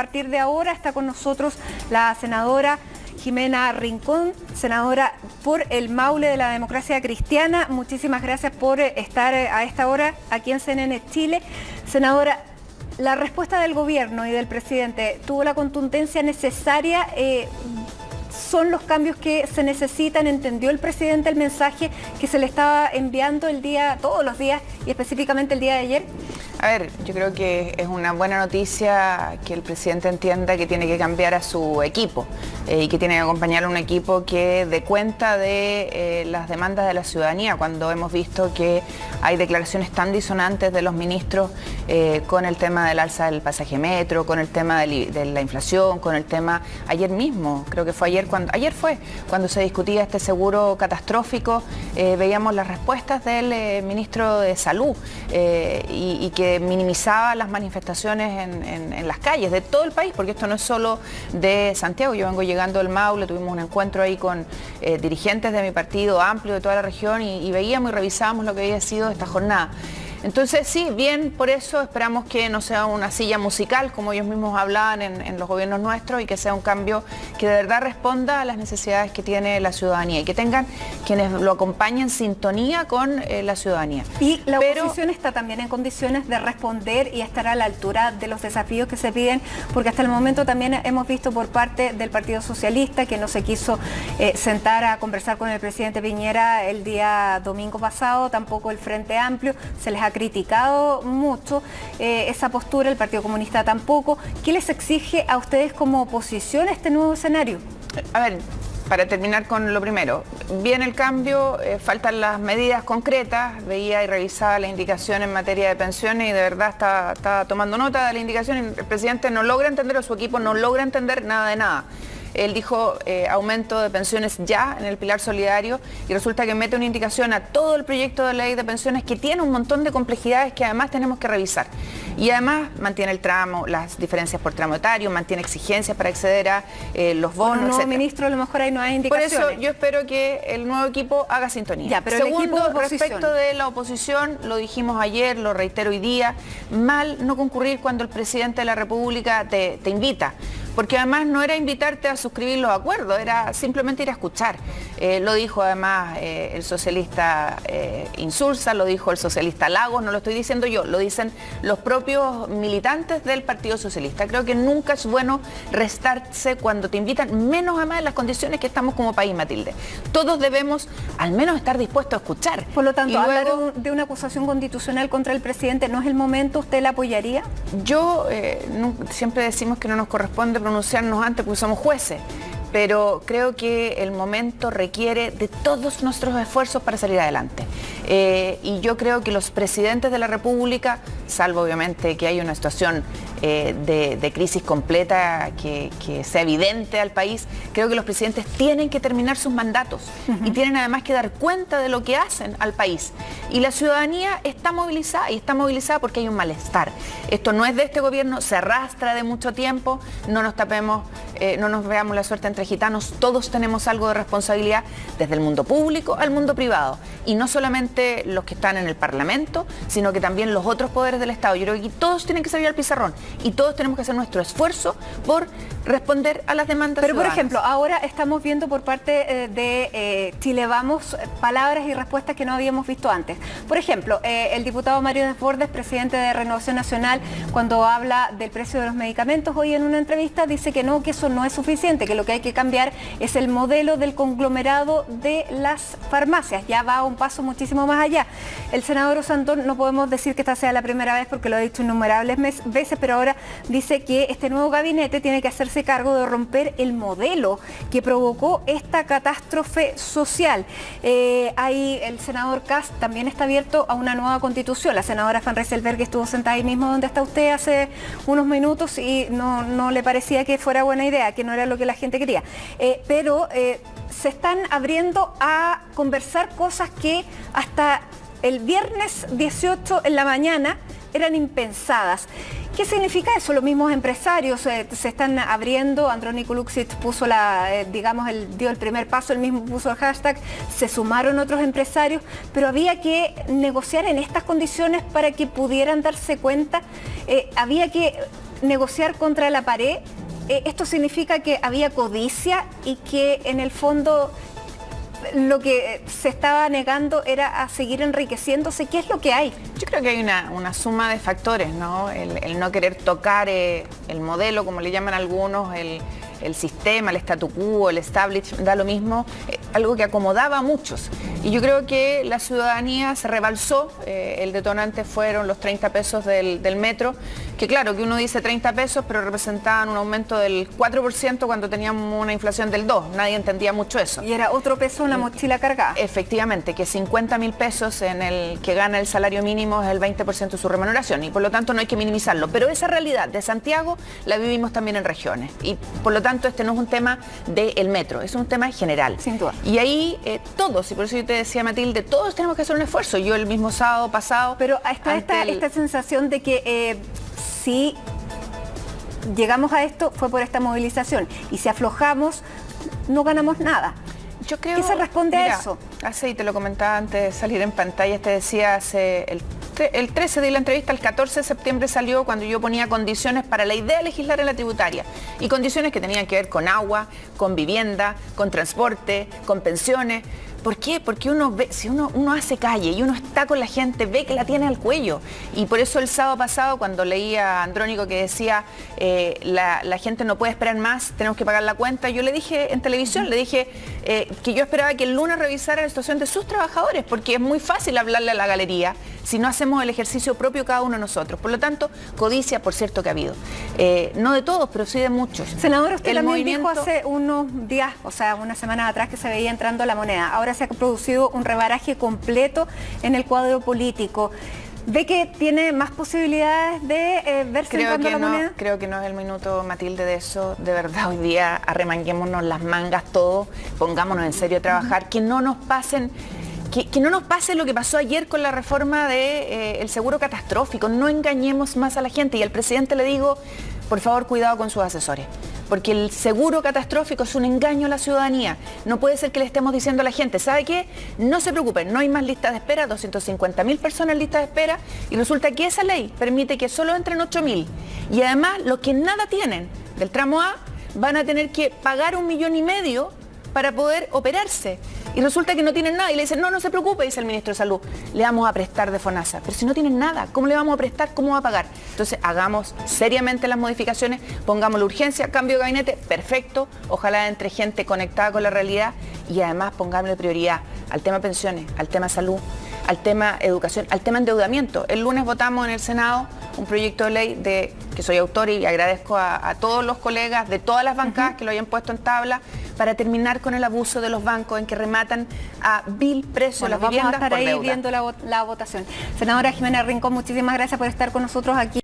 partir de ahora está con nosotros la senadora Jimena Rincón, senadora por el Maule de la Democracia Cristiana. Muchísimas gracias por eh, estar eh, a esta hora aquí en CNN Chile. Senadora, la respuesta del gobierno y del presidente tuvo la contundencia necesaria. Eh, son los cambios que se necesitan, entendió el presidente el mensaje que se le estaba enviando el día, todos los días y específicamente el día de ayer. A ver, yo creo que es una buena noticia que el presidente entienda que tiene que cambiar a su equipo eh, y que tiene que acompañar a un equipo que dé cuenta de eh, las demandas de la ciudadanía, cuando hemos visto que hay declaraciones tan disonantes de los ministros eh, con el tema del alza del pasaje metro, con el tema de, la inflación, con el tema, ayer mismo, creo que fue ayer, cuando, ayer fue cuando se discutía este seguro catastrófico, veíamos las respuestas del ministro de Salud y que minimizaba las manifestaciones en, las calles de todo el país, porque esto no es solo de Santiago. Yo vengo llegando del Maule, tuvimos un encuentro ahí con eh, dirigentes de mi partido amplio de toda la región y veíamos y revisábamos lo que había sido esta jornada. Entonces sí, bien por eso esperamos que no sea una silla musical como ellos mismos hablaban en, los gobiernos nuestros y que sea un cambio que de verdad responda a las necesidades que tiene la ciudadanía y que tengan quienes lo acompañen en sintonía con eh, la ciudadanía. Y la oposición está también en condiciones de responder y estar a la altura de los desafíos que se piden porque hasta el momento también hemos visto por parte del Partido Socialista que no se quiso eh, sentar a conversar con el presidente Piñera el día domingo pasado, tampoco el Frente Amplio, se les ha criticado mucho eh, esa postura, el Partido Comunista tampoco. ¿Qué les exige a ustedes como oposición este nuevo escenario? A ver, para terminar con lo primero, viene el cambio, eh, faltan las medidas concretas, veía y revisaba la indicación en materia de pensiones y de verdad está, está tomando nota de la indicación el presidente no logra entender o su equipo no logra entender nada de nada. Él dijo eh, aumento de pensiones ya en el pilar solidario y resulta que mete una indicación a todo el proyecto de ley de pensiones que tiene un montón de complejidades que además tenemos que revisar. Y además mantiene el tramo, las diferencias por tramo etario, mantiene exigencias para acceder a eh, los bonos, no, ministro, a lo mejor ahí no hay indicaciones. Por eso yo espero que el nuevo equipo haga sintonía. Ya, pero Segundo, respecto de la oposición, lo dijimos ayer, lo reitero hoy día, mal no concurrir cuando el presidente de la República te, te invita porque además no era invitarte a suscribir los acuerdos, era simplemente ir a escuchar. Eh, lo dijo además eh, el socialista eh, Insulza, lo dijo el socialista Lagos, no lo estoy diciendo yo, lo dicen los propios militantes del Partido Socialista. Creo que nunca es bueno restarse cuando te invitan, menos además en las condiciones que estamos como país, Matilde. Todos debemos al menos estar dispuestos a escuchar. Por lo tanto, hablar de una acusación constitucional contra el presidente, ¿no es el momento? ¿Usted la apoyaría? Yo siempre decimos que no nos corresponde pronunciarnos antes porque somos jueces, pero creo que el momento requiere de todos nuestros esfuerzos para salir adelante. Eh, y yo creo que los presidentes de la República, salvo obviamente que hay una situación eh, de, crisis completa que, sea evidente al país, creo que los presidentes tienen que terminar sus mandatos y tienen además que dar cuenta de lo que hacen al país. Y la ciudadanía está movilizada y está movilizada porque hay un malestar. Esto no es de este gobierno, se arrastra de mucho tiempo, no nos tapemos, eh, no nos veamos la suerte entre gitanos, todos tenemos algo de responsabilidad desde el mundo público al mundo privado. Y no solamente los que están en el Parlamento, sino que también los otros poderes del Estado. Yo creo que todos tienen que salir al pizarrón y todos tenemos que hacer nuestro esfuerzo por responder a las demandas Pero por ejemplo, ahora estamos viendo por parte eh, de eh, Chile Vamos palabras y respuestas que no habíamos visto antes. Por ejemplo, eh, el diputado Mario Desbordes, presidente de Renovación Nacional, cuando habla del precio de los medicamentos hoy en una entrevista, dice que no, que eso no es suficiente, que lo que hay que cambiar es el modelo del conglomerado de las farmacias. Ya va un paso muchísimo más allá. El senador Osandón, no podemos decir que esta sea la primera vez porque lo ha dicho innumerables veces, pero ahora dice que este nuevo gabinete tiene que hacerse cargo de romper el modelo que provocó esta catástrofe social. Eh, ahí el senador Kass también está abierto a una nueva constitución. La senadora Van Rieselberg estuvo sentada ahí mismo donde está usted hace unos minutos y no, le parecía que fuera buena idea, que no era lo que la gente quería. Eh, pero eh, se están abriendo a conversar cosas que hasta el viernes 18 en la mañana eran impensadas. ¿Qué significa eso? Los mismos empresarios eh, se están abriendo, Andrónico Luxit puso la, eh, digamos, dio el primer paso, el mismo puso el hashtag, se sumaron otros empresarios, pero había que negociar en estas condiciones para que pudieran darse cuenta, eh, había que negociar contra la pared, esto significa que había codicia y que en el fondo lo que se estaba negando era a seguir enriqueciéndose. ¿Qué es lo que hay? Yo creo que hay una, suma de factores, ¿no? El, no querer tocar eh, el modelo, como le llaman algunos, el, sistema, el statu quo, el establishment, da lo mismo, eh, algo que acomodaba a muchos. Y yo creo que la ciudadanía se rebalsó, eh, el detonante fueron los 30 pesos del, del metro, que claro, que uno dice 30 pesos, pero representaban un aumento del 4% cuando teníamos una inflación del 2%. Nadie entendía mucho eso. Y era otro peso una mochila cargada. Efectivamente, que 50 mil pesos en el que gana el salario mínimo es el 20% de su remuneración y por lo tanto no hay que minimizarlo. Pero esa realidad de Santiago la vivimos también en regiones y por lo tanto este no es un tema del metro, es un tema general. Sin duda. Y ahí eh, todos, y por eso yo te decía Matilde, todos tenemos que hacer un esfuerzo. Yo el mismo sábado pasado... Pero está esta, esta sensación de que... Eh, si llegamos a esto fue por esta movilización y si aflojamos no ganamos nada. Yo creo, ¿Qué se responde a eso? Hace, y te lo comentaba antes de salir en pantalla, te decía hace el, el 13 de la entrevista, el 14 de septiembre salió cuando yo ponía condiciones para la idea de legislar en la tributaria y condiciones que tenían que ver con agua, con vivienda, con transporte, con pensiones. ¿Por qué? Porque uno ve, si uno, uno hace calle y uno está con la gente, ve que la tiene al cuello. Y por eso el sábado pasado, cuando leía a Andrónico que decía eh, la, gente no puede esperar más, tenemos que pagar la cuenta, yo le dije en televisión, le dije eh, que yo esperaba que el lunes revisara la situación de sus trabajadores, porque es muy fácil hablarle a la galería si no hacemos el ejercicio propio cada uno de nosotros. Por lo tanto, codicia, por cierto, que ha habido. Eh, no de todos, pero sí de muchos. Senador, usted también dijo hace unos días, o sea, una semana atrás que se veía entrando la moneda. Ahora se ha producido un rebaraje completo en el cuadro político. ¿Ve que tiene más posibilidades de eh, verse creo que la no, moneda? Creo que no es el minuto, Matilde, de eso. De verdad, hoy día arremanguémonos las mangas todos, pongámonos en serio a trabajar, que no nos pasen... Que, no nos pase lo que pasó ayer con la reforma del de, eh, seguro catastrófico, no engañemos más a la gente y al presidente le digo, por favor, cuidado con sus asesores porque el seguro catastrófico es un engaño a la ciudadanía. No puede ser que le estemos diciendo a la gente, ¿sabe qué? No se preocupen, no hay más listas de espera, 250.000 personas en lista de espera, y resulta que esa ley permite que solo entren 8.000. Y además, los que nada tienen del tramo A van a tener que pagar un millón y medio para poder operarse. Y resulta que no tienen nada. Y le dicen, no, no se preocupe, dice el ministro de Salud, le vamos a prestar de FONASA. Pero si no tienen nada, ¿cómo le vamos a prestar? ¿Cómo va a pagar? Entonces, hagamos seriamente las modificaciones, pongamos la urgencia, cambio de gabinete, perfecto. Ojalá entre gente conectada con la realidad y además pongámosle prioridad al tema pensiones, al tema salud, al tema educación, al tema endeudamiento. El lunes votamos en el Senado un proyecto de ley de que soy autor y agradezco a, todos los colegas de todas las bancadas que lo hayan puesto en tabla para terminar con el abuso de los bancos en que rematan a vil precio las viviendas vamos a estar ahí viendo la, la votación. Senadora Jimena Rincón, muchísimas gracias por estar con nosotros aquí.